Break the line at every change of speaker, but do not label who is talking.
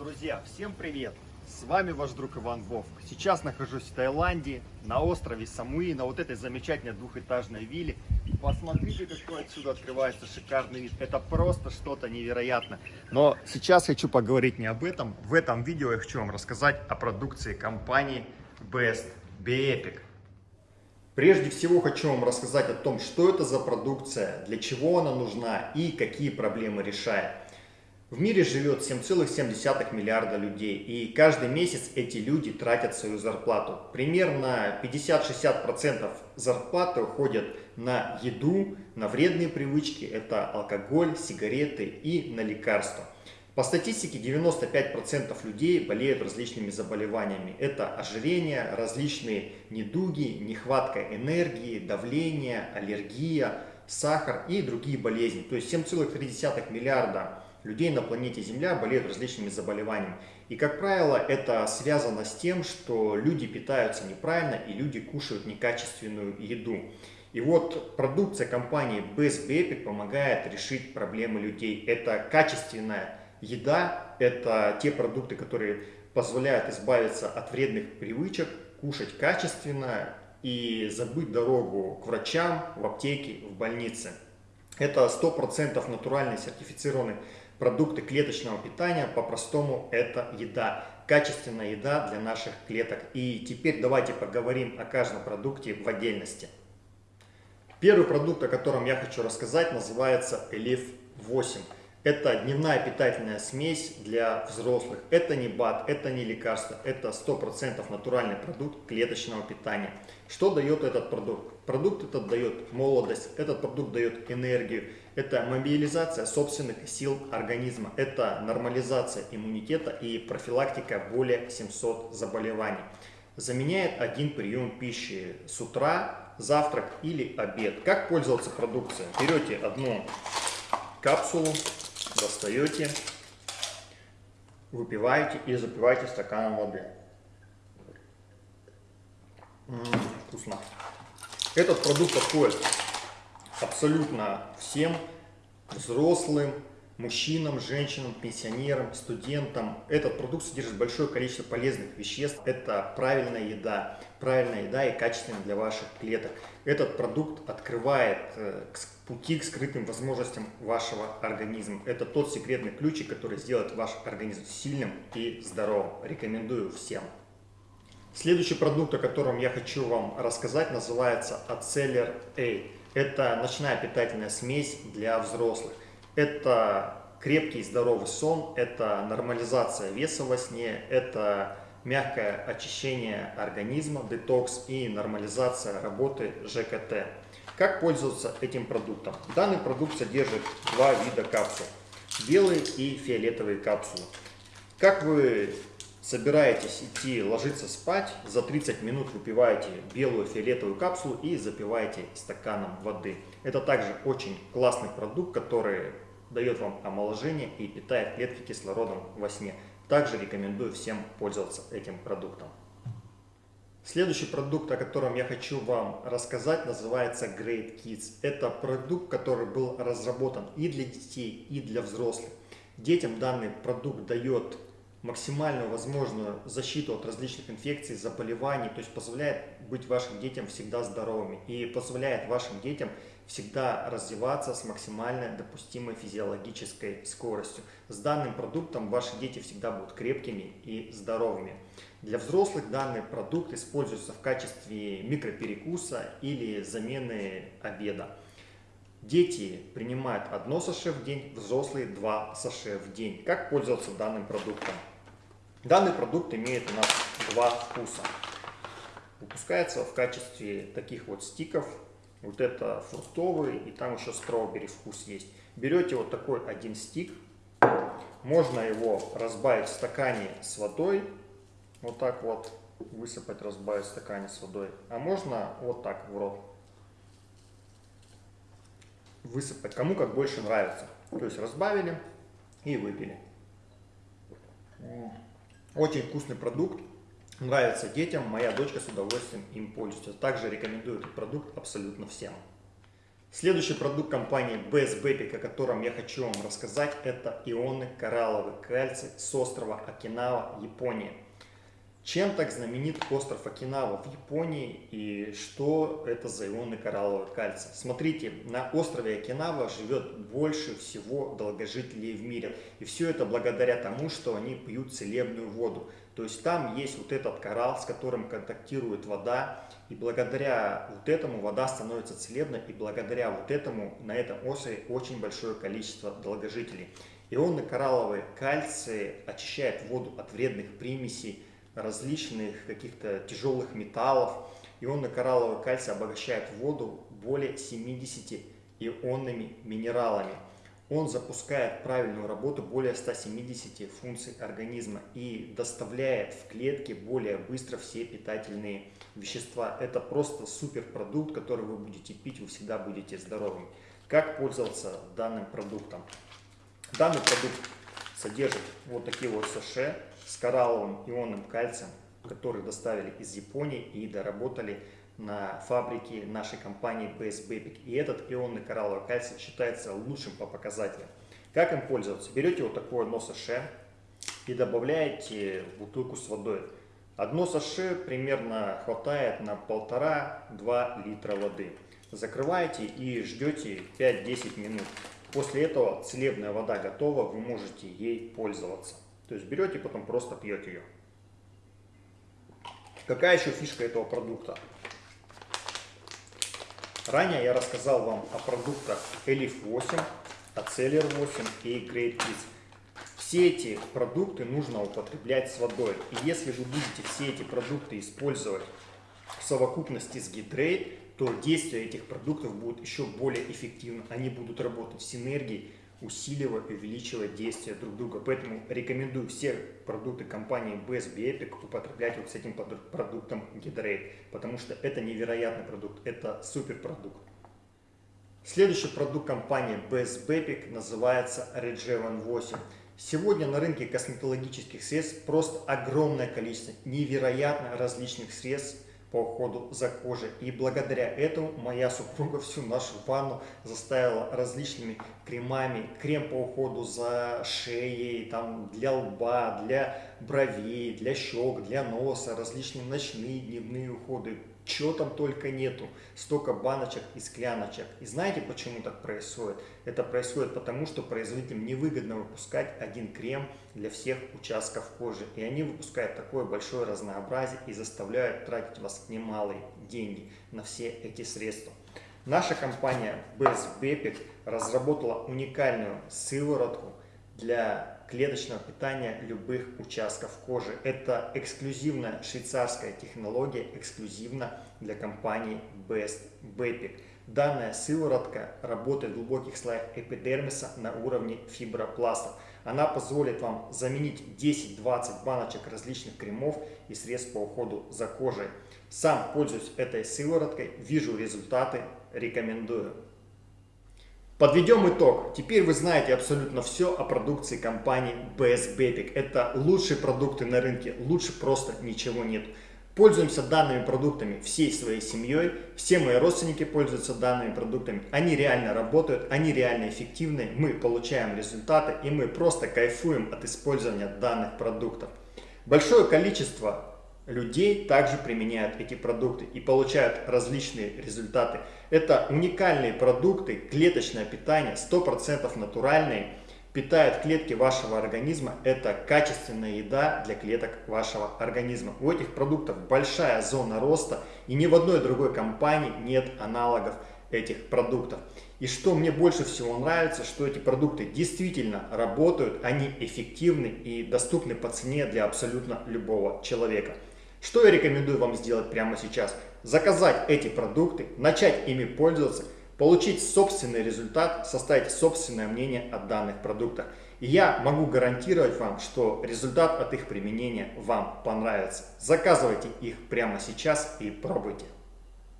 Друзья, всем привет! С вами ваш друг Иван Вовк. Сейчас нахожусь в Таиланде, на острове Самуи, на вот этой замечательной двухэтажной вилле. Посмотрите, какой отсюда открывается шикарный вид. Это просто что-то невероятное. Но сейчас хочу поговорить не об этом. В этом видео я хочу вам рассказать о продукции компании Best Beepic. Прежде всего хочу вам рассказать о том, что это за продукция, для чего она нужна и какие проблемы решает. В мире живет 7,7 миллиарда людей, и каждый месяц эти люди тратят свою зарплату. Примерно 50-60% зарплаты уходят на еду, на вредные привычки, это алкоголь, сигареты и на лекарства. По статистике 95% людей болеют различными заболеваниями. Это ожирение, различные недуги, нехватка энергии, давление, аллергия, сахар и другие болезни. То есть 7,3 миллиарда людей на планете Земля болеют различными заболеваниями. И, как правило, это связано с тем, что люди питаются неправильно и люди кушают некачественную еду. И вот продукция компании Best Baby помогает решить проблемы людей. Это качественная еда, это те продукты, которые позволяют избавиться от вредных привычек, кушать качественно и забыть дорогу к врачам, в аптеке, в больнице. Это 100% натуральный сертифицированный продукты клеточного питания, по-простому это еда. Качественная еда для наших клеток. И теперь давайте поговорим о каждом продукте в отдельности. Первый продукт, о котором я хочу рассказать, называется Elif 8. Это дневная питательная смесь для взрослых. Это не БАД, это не лекарство, это 100% натуральный продукт клеточного питания. Что дает этот продукт? Продукт этот дает молодость, этот продукт дает энергию, это мобилизация собственных сил организма, это нормализация иммунитета и профилактика более 700 заболеваний. Заменяет один прием пищи с утра, завтрак или обед. Как пользоваться продукцией? Берете одну капсулу, достаете, выпиваете и запиваете стаканом воды. М -м, вкусно. Этот продукт подходит абсолютно всем, взрослым, мужчинам, женщинам, пенсионерам, студентам. Этот продукт содержит большое количество полезных веществ. Это правильная еда, правильная еда и качественная для ваших клеток. Этот продукт открывает э, пути к скрытым возможностям вашего организма. Это тот секретный ключик, который сделает ваш организм сильным и здоровым. Рекомендую всем. Следующий продукт, о котором я хочу вам рассказать, называется Aceler A. Это ночная питательная смесь для взрослых. Это крепкий и здоровый сон, это нормализация веса во сне, это мягкое очищение организма, детокс и нормализация работы ЖКТ. Как пользоваться этим продуктом? Данный продукт содержит два вида капсул. Белые и фиолетовые капсулы. Как вы собираетесь идти ложиться спать, за 30 минут выпиваете белую фиолетовую капсулу и запиваете стаканом воды. Это также очень классный продукт, который дает вам омоложение и питает клетки кислородом во сне. Также рекомендую всем пользоваться этим продуктом. Следующий продукт, о котором я хочу вам рассказать, называется Great Kids. Это продукт, который был разработан и для детей, и для взрослых. Детям данный продукт дает максимальную возможную защиту от различных инфекций, заболеваний, то есть позволяет быть вашим детям всегда здоровыми и позволяет вашим детям всегда развиваться с максимально допустимой физиологической скоростью. С данным продуктом ваши дети всегда будут крепкими и здоровыми. Для взрослых данный продукт используется в качестве микроперекуса или замены обеда. Дети принимают одно саше в день, взрослые два саше в день. Как пользоваться данным продуктом? Данный продукт имеет у нас два вкуса. Выпускается в качестве таких вот стиков. Вот это фруктовый и там еще стrawberry вкус есть. Берете вот такой один стик. Можно его разбавить в стакане с водой. Вот так вот высыпать, разбавить в стакане с водой. А можно вот так в рот высыпать. Кому как больше нравится. То есть разбавили и выпили. Очень вкусный продукт, нравится детям, моя дочка с удовольствием им пользуется. Также рекомендую этот продукт абсолютно всем. Следующий продукт компании Best Bepic, о котором я хочу вам рассказать, это ионы коралловый кальций с острова Окинава, Япония. Чем так знаменит остров Окинава в Японии и что это за ионы кораллового кальция? Смотрите, на острове Окинава живет больше всего долгожителей в мире. И все это благодаря тому, что они пьют целебную воду. То есть там есть вот этот коралл, с которым контактирует вода. И благодаря вот этому вода становится целебной. И благодаря вот этому на этом острове очень большое количество долгожителей. Ионы коралловые кальции очищают воду от вредных примесей, различных каких-то тяжелых металлов. Ионно-коралловый кальций обогащает воду более 70 ионными минералами. Он запускает правильную работу более 170 функций организма и доставляет в клетки более быстро все питательные вещества. Это просто суперпродукт, который вы будете пить, вы всегда будете здоровыми. Как пользоваться данным продуктом? Данный продукт содержит вот такие вот саше с коралловым ионным кальцием, который доставили из Японии и доработали на фабрике нашей компании BS Bepic. И этот ионный коралловый кальций считается лучшим по показателям. Как им пользоваться? Берете вот такое одно саше и добавляете в бутылку с водой. Одно саше примерно хватает на полтора-два литра воды. Закрываете и ждете 5-10 минут. После этого целебная вода готова, вы можете ей пользоваться. То есть берете, потом просто пьете ее. Какая еще фишка этого продукта? Ранее я рассказал вам о продуктах Elif 8, Aceler 8 и Great Kids. Все эти продукты нужно употреблять с водой. И если вы будете все эти продукты использовать в совокупности с Hydrate, то действие этих продуктов будет еще более эффективно. Они будут работать в синергии усиливая и увеличивая действие друг друга. Поэтому рекомендую все продукты компании Best Epic употреблять вот с этим продуктом Gatorade, потому что это невероятный продукт, это суперпродукт. Следующий продукт компании Best Epic называется Regevan 8. Сегодня на рынке косметологических средств просто огромное количество невероятно различных средств, по уходу за кожей. И благодаря этому моя супруга всю нашу ванну заставила различными кремами. Крем по уходу за шеей, там, для лба, для бровей, для щек, для носа, различные ночные, дневные уходы чего там только нету, столько баночек и скляночек. И знаете, почему так происходит? Это происходит потому, что производителям невыгодно выпускать один крем для всех участков кожи. И они выпускают такое большое разнообразие и заставляют тратить вас немалые деньги на все эти средства. Наша компания Best Bepic разработала уникальную сыворотку для клеточного питания любых участков кожи. Это эксклюзивная швейцарская технология, эксклюзивно для компании Best Bepic. Данная сыворотка работает в глубоких слоях эпидермиса на уровне фибропластов. Она позволит вам заменить 10-20 баночек различных кремов и средств по уходу за кожей. Сам пользуюсь этой сывороткой, вижу результаты, рекомендую. Подведем итог. Теперь вы знаете абсолютно все о продукции компании BS Bepic. Это лучшие продукты на рынке, лучше просто ничего нет. Пользуемся данными продуктами всей своей семьей. Все мои родственники пользуются данными продуктами. Они реально работают, они реально эффективны. Мы получаем результаты и мы просто кайфуем от использования данных продуктов. Большое количество людей также применяют эти продукты и получают различные результаты. Это уникальные продукты, клеточное питание, 100% натуральные, питают клетки вашего организма. Это качественная еда для клеток вашего организма. У этих продуктов большая зона роста и ни в одной другой компании нет аналогов этих продуктов. И что мне больше всего нравится, что эти продукты действительно работают, они эффективны и доступны по цене для абсолютно любого человека. Что я рекомендую вам сделать прямо сейчас? Заказать эти продукты, начать ими пользоваться, получить собственный результат, составить собственное мнение о данных продуктах. И я могу гарантировать вам, что результат от их применения вам понравится. Заказывайте их прямо сейчас и пробуйте.